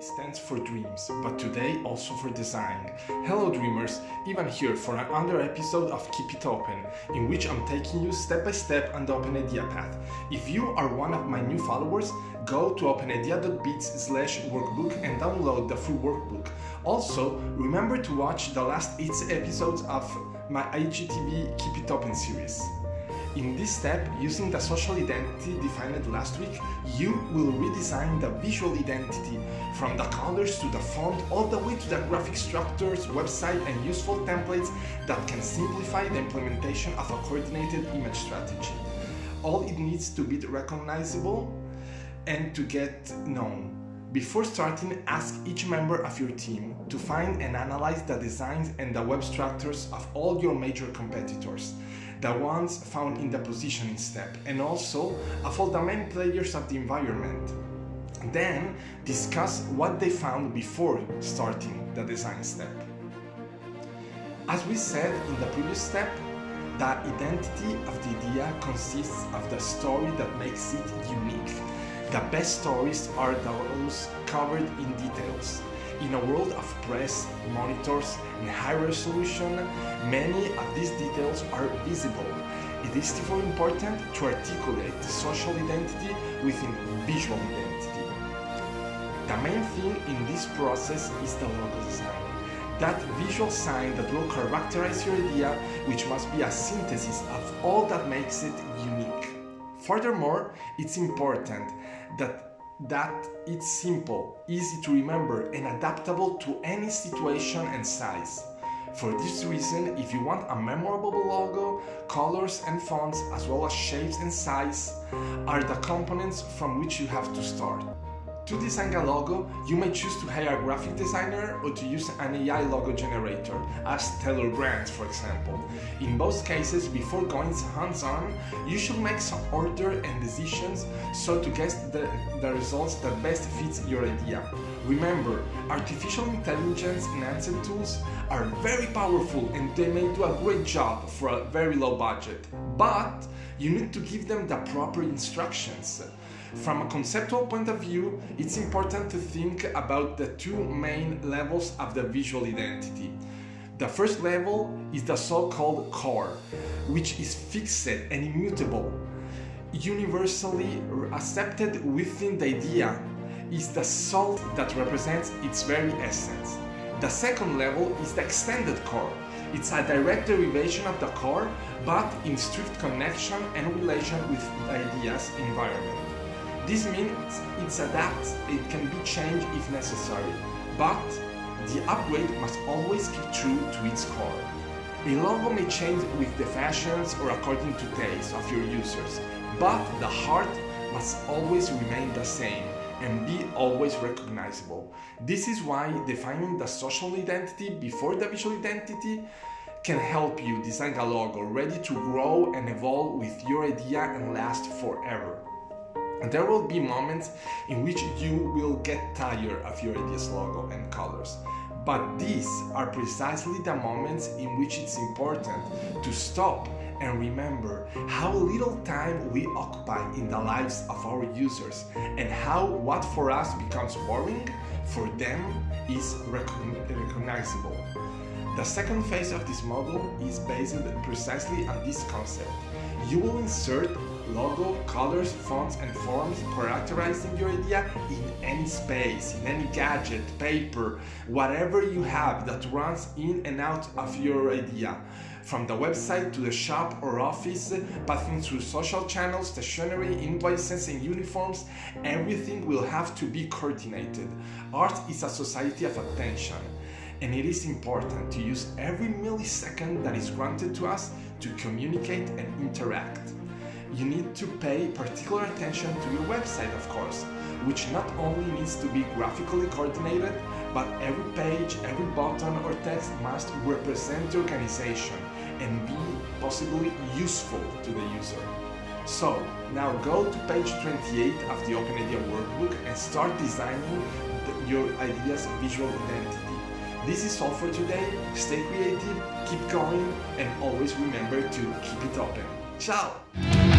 stands for dreams, but today also for design. Hello dreamers, Ivan here for another episode of Keep It Open, in which I'm taking you step by step on the Open Idea path. If you are one of my new followers, go to openidea.bits slash workbook and download the full workbook. Also, remember to watch the last 8 episodes of my IGTV Keep It Open series. In this step, using the social identity defined last week, you will redesign the visual identity from the colors to the font all the way to the graphic structures, website and useful templates that can simplify the implementation of a coordinated image strategy. All it needs to be recognizable and to get known. Before starting, ask each member of your team to find and analyze the designs and the web structures of all your major competitors, the ones found in the positioning step, and also all the main players of the environment. Then, discuss what they found before starting the design step. As we said in the previous step, the identity of the idea consists of the story that makes it unique. The best stories are those covered in details. In a world of press, monitors, and high resolution, many of these details are visible. It is therefore important to articulate the social identity within visual identity. The main thing in this process is the logo design. That visual sign that will characterize your idea, which must be a synthesis of all that makes it unique. Furthermore, it's important that that it's simple, easy to remember and adaptable to any situation and size. For this reason, if you want a memorable logo, colors and fonts as well as shapes and size are the components from which you have to start. To design a logo, you may choose to hire a graphic designer or to use an AI logo generator, as Tailor Brands for example. In both cases, before going hands-on, you should make some order and decisions so to get the, the results that best fits your idea. Remember, artificial intelligence enhanced tools are very powerful and they may do a great job for a very low budget, but you need to give them the proper instructions. From a conceptual point of view, it's important to think about the two main levels of the visual identity. The first level is the so-called core, which is fixed and immutable, universally accepted within the idea, is the salt that represents its very essence. The second level is the extended core. It's a direct derivation of the core, but in strict connection and relation with the idea's environment. This means it's adapt, it can be changed if necessary, but the upgrade must always keep true to its core. A logo may change with the fashions or according to taste of your users, but the heart must always remain the same and be always recognizable. This is why defining the social identity before the visual identity can help you design a logo ready to grow and evolve with your idea and last forever. There will be moments in which you will get tired of your idea's logo and colors. But these are precisely the moments in which it's important to stop and remember how little time we occupy in the lives of our users and how what for us becomes boring, for them is recognizable. The second phase of this model is based precisely on this concept. You will insert logo, colors, fonts and forms characterizing your idea in any space, in any gadget, paper, whatever you have that runs in and out of your idea. From the website to the shop or office, passing through social channels, stationery, invoices and uniforms, everything will have to be coordinated. Art is a society of attention and it is important to use every millisecond that is granted to us to communicate and interact you need to pay particular attention to your website, of course, which not only needs to be graphically coordinated, but every page, every button or text must represent the organization and be possibly useful to the user. So, now go to page 28 of the Open Idea workbook and start designing the, your idea's visual identity. This is all for today. Stay creative, keep going, and always remember to keep it open. Ciao!